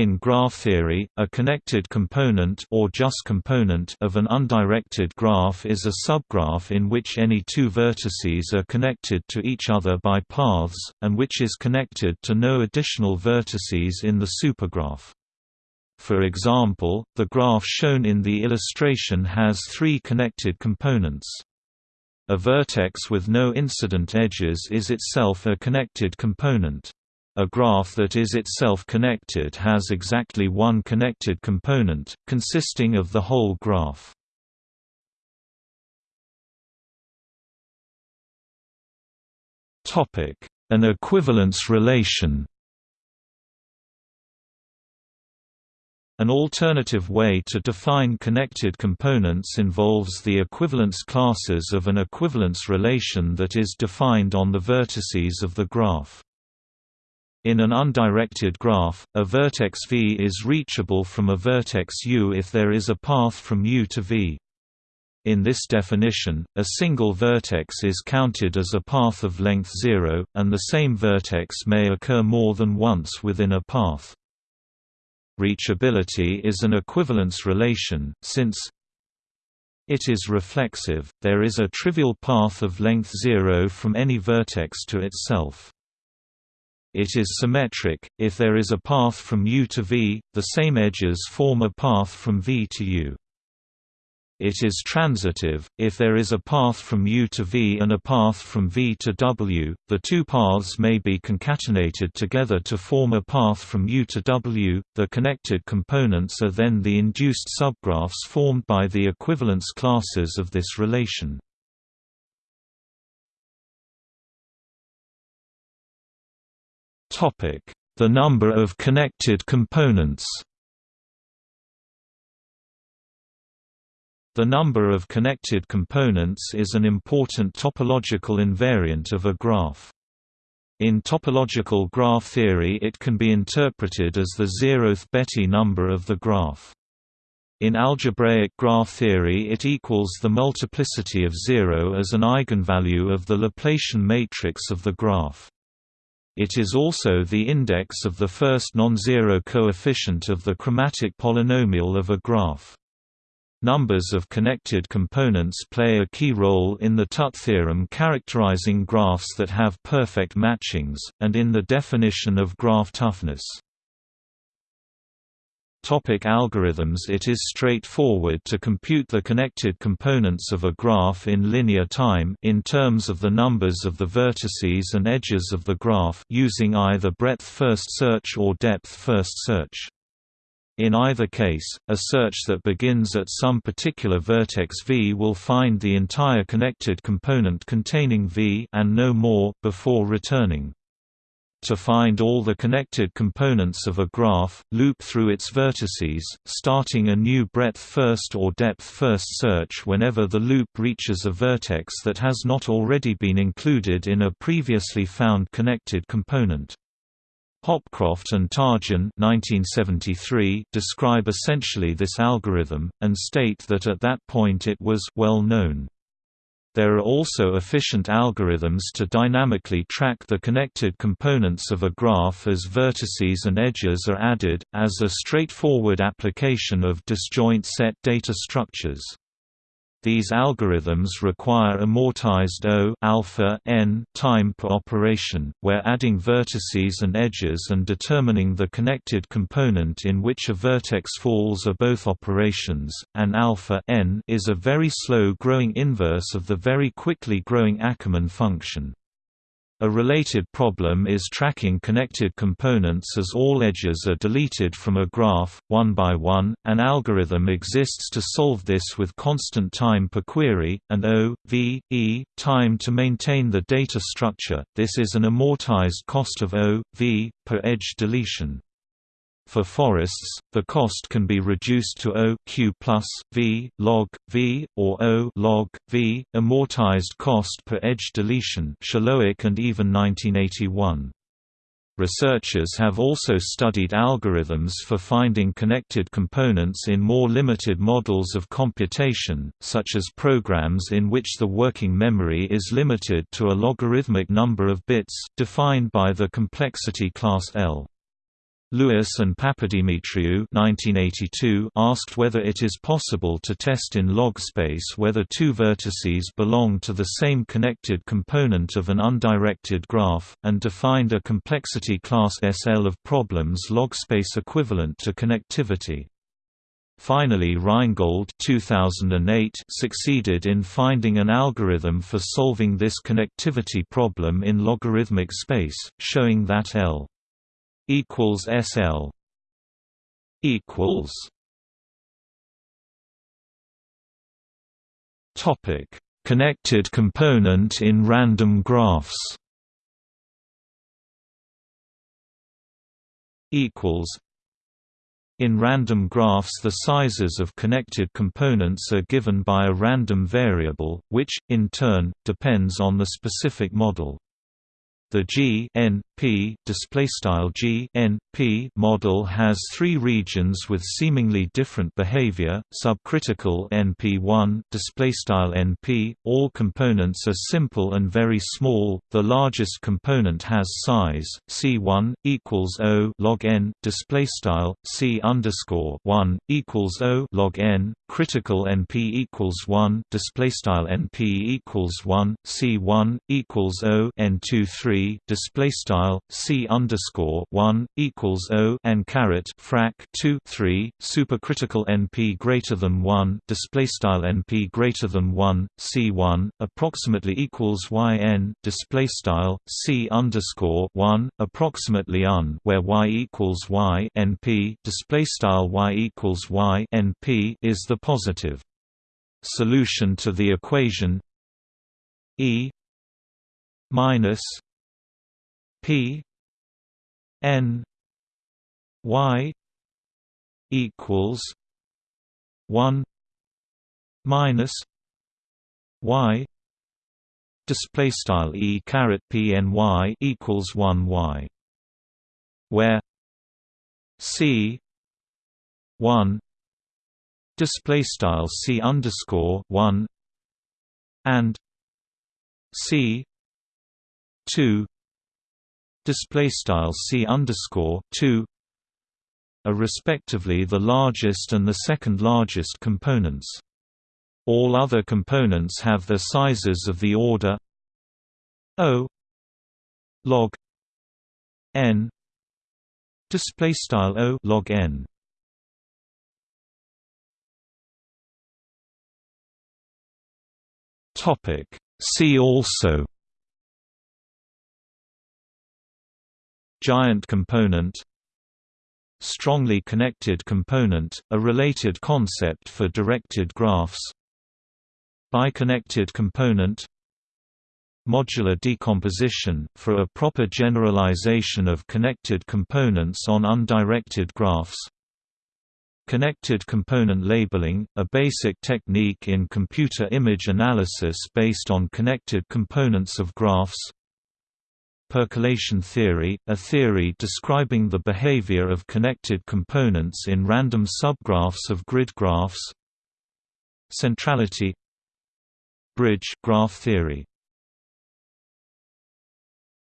In graph theory, a connected component or just component of an undirected graph is a subgraph in which any two vertices are connected to each other by paths, and which is connected to no additional vertices in the supergraph. For example, the graph shown in the illustration has three connected components. A vertex with no incident edges is itself a connected component. A graph that is itself connected has exactly one connected component, consisting of the whole graph. An equivalence relation An alternative way to define connected components involves the equivalence classes of an equivalence relation that is defined on the vertices of the graph. In an undirected graph, a vertex v is reachable from a vertex u if there is a path from u to v. In this definition, a single vertex is counted as a path of length 0, and the same vertex may occur more than once within a path. Reachability is an equivalence relation, since it is reflexive, there is a trivial path of length 0 from any vertex to itself. It is symmetric, if there is a path from U to V, the same edges form a path from V to U. It is transitive, if there is a path from U to V and a path from V to W, the two paths may be concatenated together to form a path from U to W. The connected components are then the induced subgraphs formed by the equivalence classes of this relation. The number of connected components The number of connected components is an important topological invariant of a graph. In topological graph theory it can be interpreted as the zeroth Betti number of the graph. In algebraic graph theory it equals the multiplicity of zero as an eigenvalue of the Laplacian matrix of the graph. It is also the index of the first non-zero coefficient of the chromatic polynomial of a graph. Numbers of connected components play a key role in the Tutte theorem characterizing graphs that have perfect matchings, and in the definition of graph toughness. Topic algorithms It is straightforward to compute the connected components of a graph in linear time in terms of the numbers of the vertices and edges of the graph using either breadth-first search or depth-first search. In either case, a search that begins at some particular vertex v will find the entire connected component containing v and no more, before returning. To find all the connected components of a graph, loop through its vertices, starting a new breadth-first or depth-first search whenever the loop reaches a vertex that has not already been included in a previously found connected component. Hopcroft and Tarjan 1973 describe essentially this algorithm, and state that at that point it was well known. There are also efficient algorithms to dynamically track the connected components of a graph as vertices and edges are added, as a straightforward application of disjoint set data structures. These algorithms require amortized O alpha n time per operation, where adding vertices and edges and determining the connected component in which a vertex falls are both operations, and alpha n is a very slow growing inverse of the very quickly growing Ackermann function. A related problem is tracking connected components as all edges are deleted from a graph, one by one. An algorithm exists to solve this with constant time per query, and O, V, E, time to maintain the data structure. This is an amortized cost of O, V, per edge deletion. For forests, the cost can be reduced to O q plus V log V or O log V, amortized cost per edge deletion. Shiloach and even 1981. Researchers have also studied algorithms for finding connected components in more limited models of computation, such as programs in which the working memory is limited to a logarithmic number of bits, defined by the complexity class L. Lewis and Papadimitriou 1982 asked whether it is possible to test in log space whether two vertices belong to the same connected component of an undirected graph, and defined a complexity class SL of problems log space equivalent to connectivity. Finally Reingold 2008 succeeded in finding an algorithm for solving this connectivity problem in logarithmic space, showing that L equals SL equals Topic Connected component in random graphs equals in random graphs the sizes of connected components are given by a random variable, which, in turn, depends on the specific model. The G N P displaystyle G N P model has three regions with seemingly different behavior. Subcritical NP1 displaystyle NP. All components are simple and very small. The largest component has size C1 equals O log n displaystyle C underscore 1 equals O log n. Critical NP equals 1 displaystyle NP equals 1 C1 equals O N23 display style c underscore one equals O N caret frac 2 3 supercritical np greater than one display style np greater than one c one approximately equals yn display style c underscore one approximately un where y equals y np display style y equals y np is the positive solution to the equation. E minus P N Y equals one minus Y display style E caret P N Y equals one Y where C one display style C underscore one and C two display style c underscore 2 are respectively the largest and the second largest components. All other components have their sizes of the order O log n display style O log n topic see also Giant component Strongly connected component, a related concept for directed graphs Biconnected component Modular decomposition, for a proper generalization of connected components on undirected graphs Connected component labeling, a basic technique in computer image analysis based on connected components of graphs Percolation theory, a theory describing the behavior of connected components in random subgraphs of grid graphs. Centrality. Bridge graph theory